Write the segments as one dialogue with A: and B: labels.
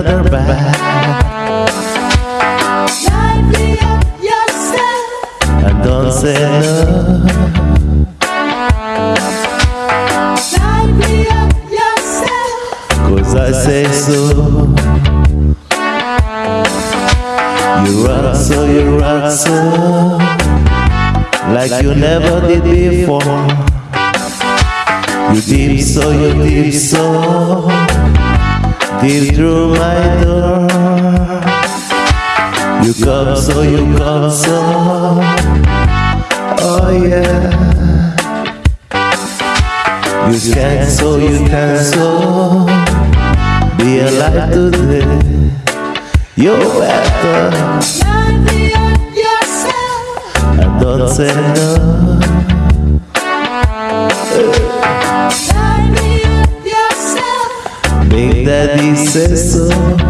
A: another bad.
B: Lively up yourself.
A: And don't say no.
B: Lively up yourself.
A: Cause I say so. You rock so, you rock so. Like you never did before. You deep so, you deep so. Deep through my door. You come so, you come so. Oh yeah. You can so, you can so. Be alive today. You better.
B: Lively up yourself.
A: And don't say no.
B: Yourself.
A: Big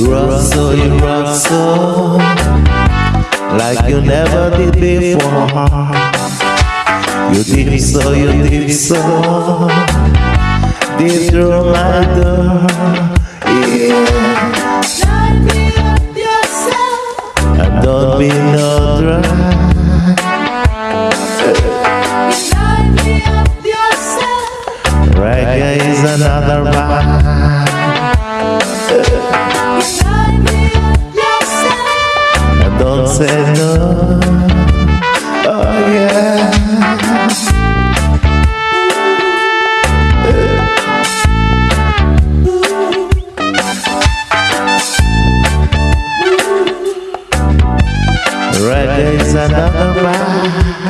A: You rock so, you rock so. Like you never did before. You deep so, you deep so. Deep through my door. Yeah.
B: Lively up yourself.
A: And don't be no
B: yourself.
A: Reggae is another Reggae is another vibe.